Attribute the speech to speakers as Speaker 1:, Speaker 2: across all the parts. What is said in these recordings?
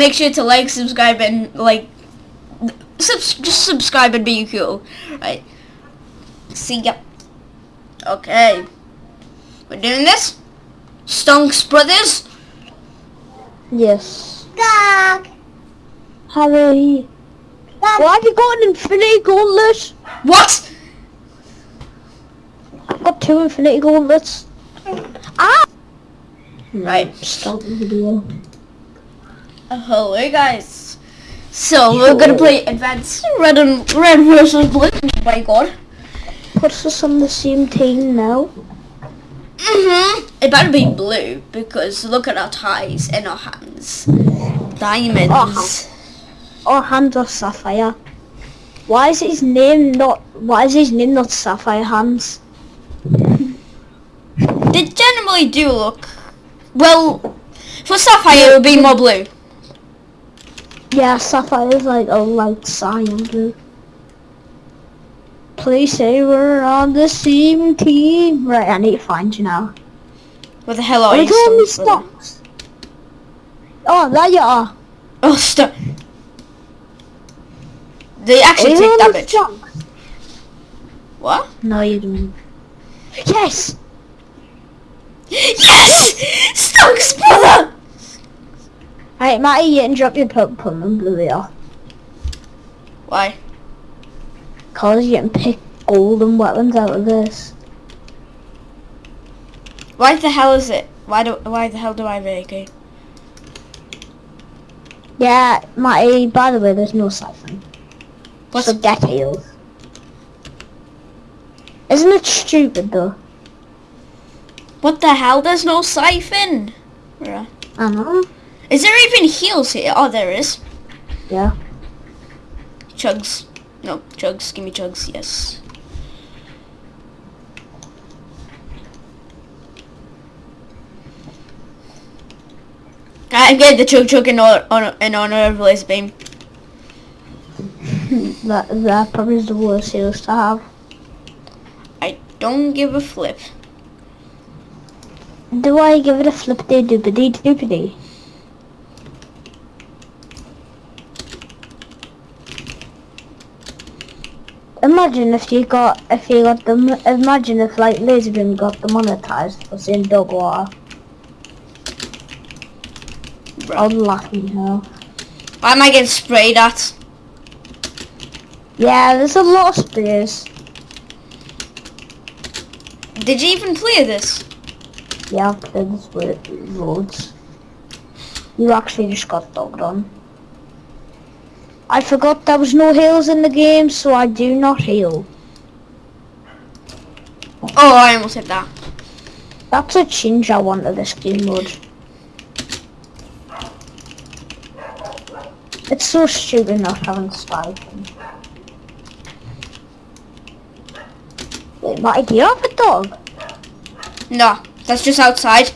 Speaker 1: make sure to like, subscribe, and like, subs just subscribe and be cool. Right. See ya. Okay. We're doing this. Stonks Brothers.
Speaker 2: Yes.
Speaker 3: Dog.
Speaker 2: Harry. Why have you got an infinity gauntlet?
Speaker 1: What?
Speaker 2: I've got two infinity gauntlets. Ah!
Speaker 1: Right.
Speaker 2: Stop the video.
Speaker 1: Hello guys. So we're gonna play Advanced Red and Red versus Blue. Oh my god.
Speaker 2: Puts us on the same team now.
Speaker 1: hmm It better be blue because look at our ties and our hands. Diamonds.
Speaker 2: Uh-huh. Our hands are sapphire. Why is his name not? Why is his name not sapphire hands?
Speaker 1: They generally do look. Well, for Sapphire it would be more blue.
Speaker 2: Yeah, sapphire is like a light cyan blue. Please say we're on the same team. Right, I need to find you now.
Speaker 1: Where the hell are
Speaker 2: Are
Speaker 1: you?
Speaker 2: me
Speaker 1: Stonks
Speaker 2: Oh, there you are.
Speaker 1: Oh, stop. They actually take damage. What?
Speaker 2: No, you don't. Yes!
Speaker 1: Yes! Stonks brother!
Speaker 2: Hey, Matty, you can drop your Pokemon and blue it off.
Speaker 1: Why?
Speaker 2: Cause you can pick golden weapons out of this.
Speaker 1: Why the hell is it? Why do? Why the hell do I a AK?
Speaker 2: Yeah, Matty, by the way, there's no siphon.
Speaker 1: What's
Speaker 2: So get healed. Isn't it stupid though?
Speaker 1: what the hell? There's no siphon. Bruh.
Speaker 2: I know.
Speaker 1: Is there even heals here? Oh, there is.
Speaker 2: Yeah.
Speaker 1: Chugs. No, chugs. Give me chugs. Yes. I'm getting the chug chug in honor, honor, in honor of Blaze Beam.
Speaker 2: That that probably is the worst heals to have.
Speaker 1: I don't give a flip.
Speaker 2: Do I give it a flippity doopity doopity? Imagine if you got if you got the imagine if like Lazarbeam got the monetized for saying dog water. Laugh in hell.
Speaker 1: Why am I getting sprayed at?
Speaker 2: Yeah, there's a lot of spears.
Speaker 1: Did you even clear this?
Speaker 2: Yeah, I've played this with roads. You actually just got dogged on. I forgot there was no heals in the game, so I do not heal.
Speaker 1: Oh, I almost hit that.
Speaker 2: That's a change I want to this game mode. It's so stupid not having stipend. Wait, Matty, do you have a dog?
Speaker 1: No, that's just outside.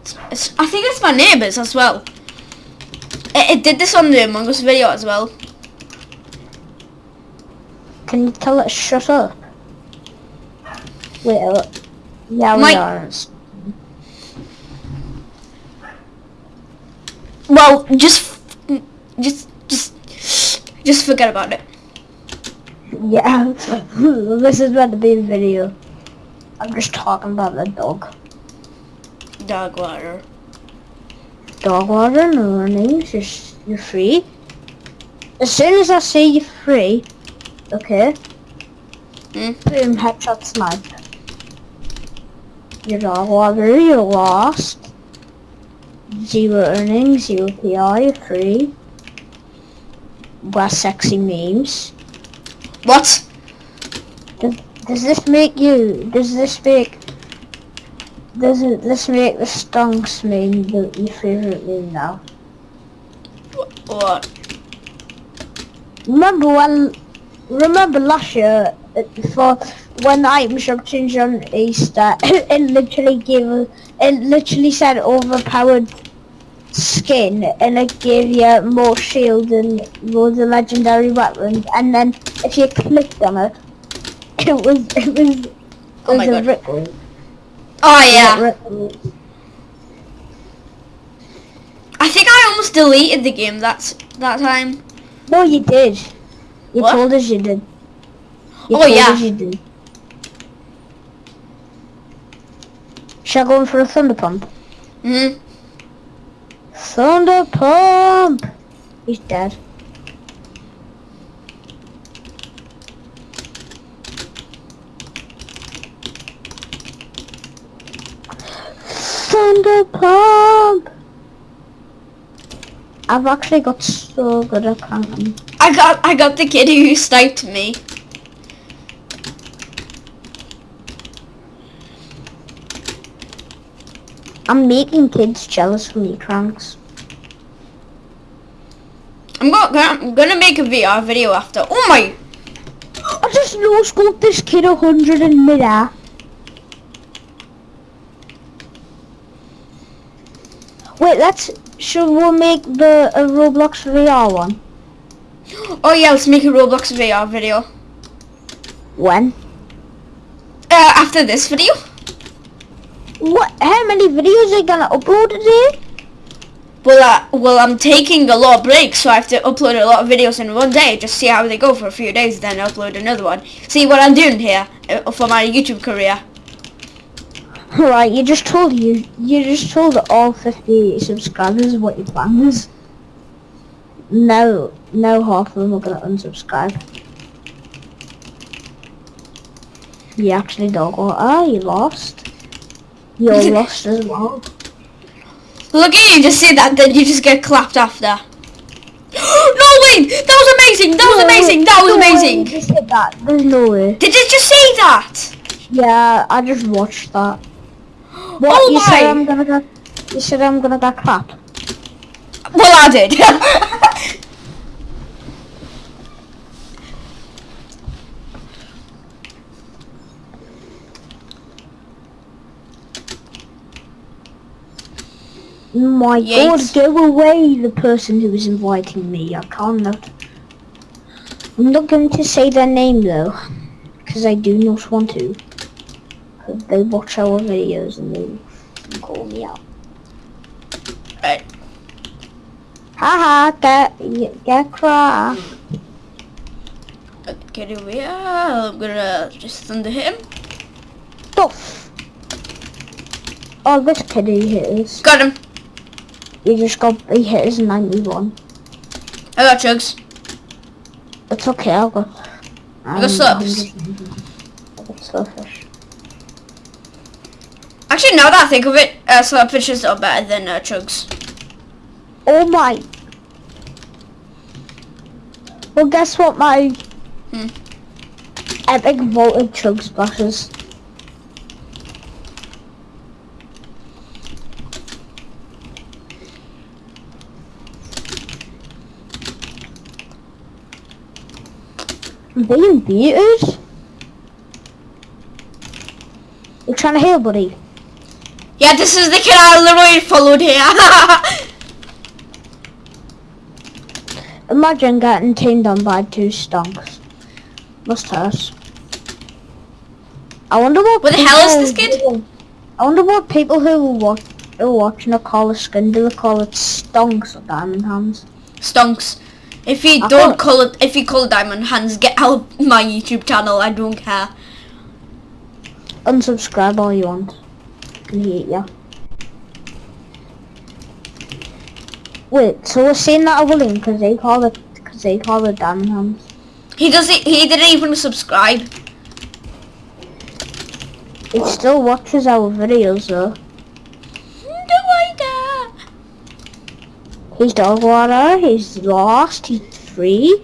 Speaker 1: It's, it's- I think it's my neighbours as well. It, it did this on the Among Us video as well.
Speaker 2: Can you tell it to shut up? Wait, uh, yeah, we are.
Speaker 1: Well, just, just, just, just forget about it.
Speaker 2: Yeah, this is meant to be a video. I'm just talking about the dog.
Speaker 1: Dog water.
Speaker 2: Dog water and earnings, you're, free. As soon as I say you're free, okay,
Speaker 1: Hmm?
Speaker 2: boom, headshot snipe. Your dog water, you're lost. Zero earnings, zero you're free. Wear sexy memes.
Speaker 1: What?
Speaker 2: Does, does this make you? Does this make? Does it, this make the stonks meme the, your favorite meme now?
Speaker 1: What?
Speaker 2: Remember when? Remember last year for when the item shop changed on Easter? it literally gave. It literally said overpowered skin, and it gave you more shield and loads of legendary weapons. And then if you clicked on it, it was it was. It
Speaker 1: Oh my
Speaker 2: a
Speaker 1: God. Oh yeah. I think I almost deleted the game that that time.
Speaker 2: No, you did. You
Speaker 1: What?
Speaker 2: told us you did. You
Speaker 1: Oh,
Speaker 2: told
Speaker 1: yeah.
Speaker 2: us you did. Shall I go in for a thunder pump?
Speaker 1: Mm.
Speaker 2: Thunder pump! He's dead. Thunder pump! I've actually got so good at counting.
Speaker 1: I got I got the kid who sniped me.
Speaker 2: I'm making kids jealous for me, Cranks.
Speaker 1: I'm go- gonna I'm gonna make a VR video after. Oh my!
Speaker 2: I just no scoped this kid a hundred in midair. Wait, let's should we make the a Roblox VR one?
Speaker 1: Oh yeah, let's make a Roblox VR video.
Speaker 2: When?
Speaker 1: Uh, after this video.
Speaker 2: What? How many videos are you gonna upload today?
Speaker 1: Well, uh, well, I'm taking a lot of breaks, so I have to upload a lot of videos in one day. Just see how they go for a few days, then upload another one. See what I'm doing here uh, for my YouTube career.
Speaker 2: Right, you just told you you just told all 50 subscribers what your plan is. Now, now half of them are gonna unsubscribe. You actually don't go. Ah, you lost. You're lost as well.
Speaker 1: Look at you, just say that, then you just get clapped after. no way! That was amazing! That was
Speaker 2: No,
Speaker 1: amazing! That was
Speaker 2: no way you
Speaker 1: amazing!
Speaker 2: just did that. There's no way.
Speaker 1: Did you just say that?
Speaker 2: Yeah, I just watched that. What
Speaker 1: Oh
Speaker 2: you said! I'm gonna get? You said I'm gonna get clapped.
Speaker 1: Well, I did.
Speaker 2: My
Speaker 1: Yates.
Speaker 2: god, go away, the person who was inviting me. I can't not. I'm not going to say their name though, because I do not want to. They watch our videos and they call me out.
Speaker 1: right.
Speaker 2: Haha, get, get cry.
Speaker 1: Get away. I'm gonna just thunder hit him.
Speaker 2: Stuff. Oh, this kid he hit us.
Speaker 1: Got him.
Speaker 2: He just got, he hit us 91.
Speaker 1: I got chugs.
Speaker 2: It's okay, I'll go.
Speaker 1: I got um, slugs.
Speaker 2: I got.
Speaker 1: Actually, now that I think of it, uh, slurpfishes are better than uh, chugs.
Speaker 2: Oh my. Well, guess what my
Speaker 1: Hmm.
Speaker 2: epic voltage chug splashes. I'm being beated. You're trying to heal, buddy?
Speaker 1: Yeah, this is the kid I literally followed here.
Speaker 2: Imagine getting tamed on by two stonks. Must hurt. I wonder what.
Speaker 1: What the hell is
Speaker 2: people
Speaker 1: this kid?
Speaker 2: I wonder what people who watch who are watching a call it skin do they call it stonks or diamond hands?
Speaker 1: Stonks. If you
Speaker 2: I
Speaker 1: don't call it, if you call it Diamond Hands, get out my YouTube channel. I don't care.
Speaker 2: Unsubscribe all you want. Hate ya. Wait, so we're saying that over William because they call it because they call it diamond hands.
Speaker 1: He doesn't. He didn't even subscribe.
Speaker 2: He still watches our videos though. He's dog water, he's lost, he's free.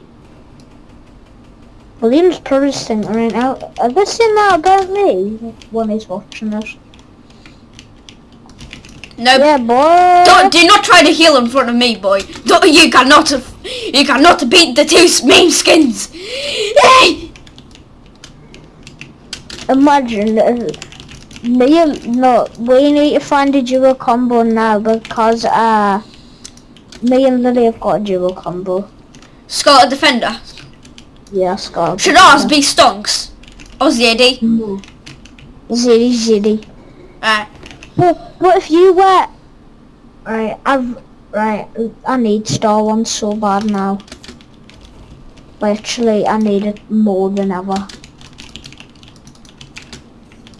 Speaker 2: William's probably thinking right now, are they saying that about me when he's watching this?
Speaker 1: No.
Speaker 2: Yeah, boy.
Speaker 1: Don't, do not try to heal in front of me, boy. Don't, you cannot. You cannot beat the two main skins. Hey!
Speaker 2: Imagine if me and, no, we need to find a dual combo now because uh, me and Lily have got a dual combo.
Speaker 1: Scarlet Defender.
Speaker 2: Yeah, Scott.
Speaker 1: Should ours be Stonks? Or ZD?
Speaker 2: No. Zitty zitty.
Speaker 1: Right.
Speaker 2: But what if you were? Right, I've Right, I need Star One so bad now. Literally, I need it more than ever.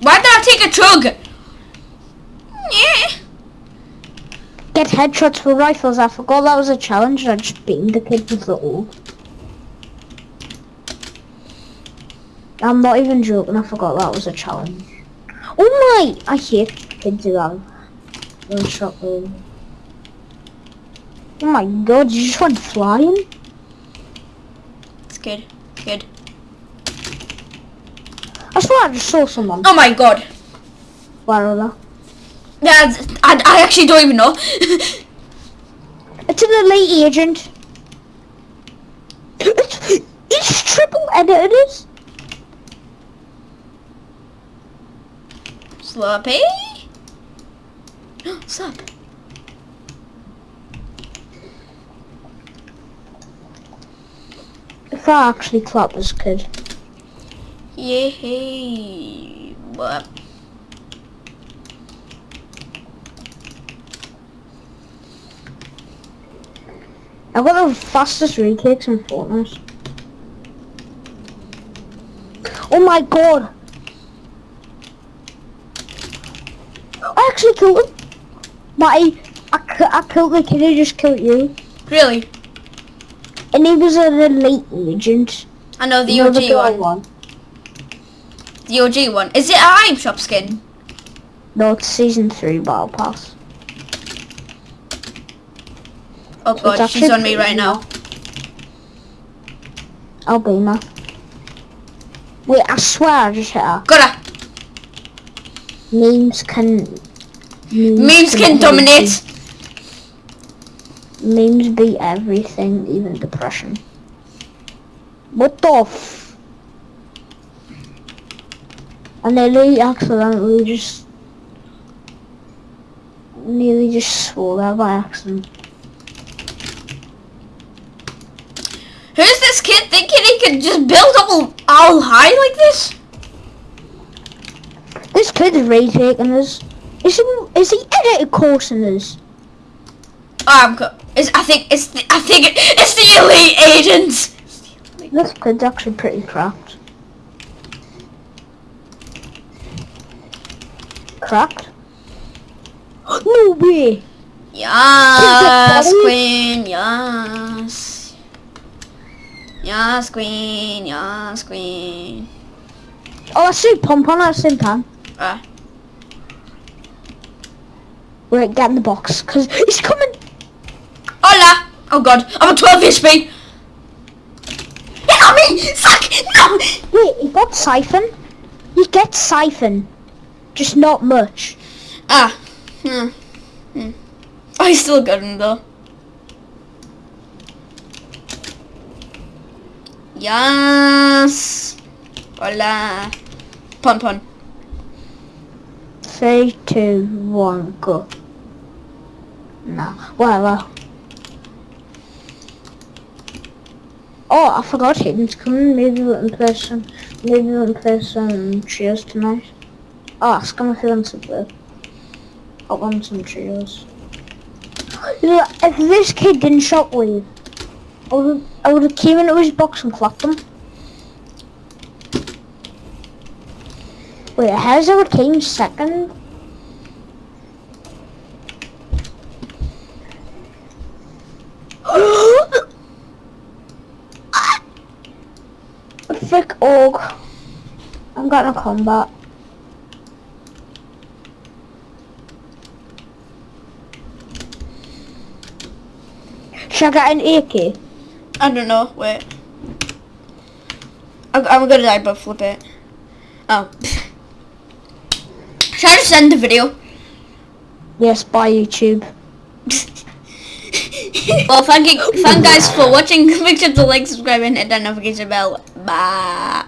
Speaker 1: Why did I take a chug? Yeah.
Speaker 2: Get headshots with rifles. I forgot that was a challenge. I just beat the kid with the all. I'm not even joking. I forgot that was a challenge. Oh my! I hate kids have one shot with. Oh my god! You just went flying.
Speaker 1: It's good. Good.
Speaker 2: I swear I just saw someone.
Speaker 1: Oh my god.
Speaker 2: Where are they?
Speaker 1: That's, I, I actually don't even know.
Speaker 2: It's an elite agent. It's, it's triple editors.
Speaker 1: Sloppy. Sup.
Speaker 2: If I actually clap this kid.
Speaker 1: Yay. What?
Speaker 2: I've got the fastest retakes in Fortnite. Oh my god! I actually killed him! But I, I, I killed the kid who just killed you.
Speaker 1: Really?
Speaker 2: And he was an elite agent.
Speaker 1: I know the
Speaker 2: You know
Speaker 1: OG
Speaker 2: girl
Speaker 1: one. The OG one. Is it a hype shop skin?
Speaker 2: No, it's season 3 battle pass.
Speaker 1: Oh
Speaker 2: So
Speaker 1: god, she's on me right now.
Speaker 2: Albina. Wait, I swear I just hit her.
Speaker 1: Got her.
Speaker 2: Memes can...
Speaker 1: Memes can dominate.
Speaker 2: you. Memes beat everything, even depression. What the f... I nearly accidentally just... Nearly just swore that by accident.
Speaker 1: Who's this kid thinking he could just build up all, all high like this?
Speaker 2: This kid's is retaking us. Is he, is he edited coursing us?
Speaker 1: Oh, I'm co- it's, I think it's the, I think it's the elite agents.
Speaker 2: This kid's actually pretty cracked. Cracked? No way!
Speaker 1: Yes, queen. Yes. Yes, queen. Yes, queen.
Speaker 2: Oh, I see pump on at the same time.
Speaker 1: Ah.
Speaker 2: Wait, get in the box, cause he's coming!
Speaker 1: Hola. Oh god, I'm a 12 HP. Get on me! Fuck! No!
Speaker 2: Wait, he got siphon? He gets siphon. Just not much.
Speaker 1: Ah. Hmm. Hmm. I still got him though. Yes. Hola. Pun pun.
Speaker 2: Three, two, one, go. No, whatever. Oh, I forgot Hayden's coming. Maybe we can play some. Maybe we can play some trios tonight. Oh, him if he wants. I want some trios. If this kid didn't shockwave, I would I would have came into his box and clapped him. Wait, how's our team second? Org. I'm gonna combat. Should I get an AK?
Speaker 1: I don't know. Wait. I'm, I'm gonna die, but flip it. Oh. Should I just end the video?
Speaker 2: Yes, by YouTube.
Speaker 1: well, thank you, thank guys for watching. Make sure to like, subscribe, and hit that notification bell. 啊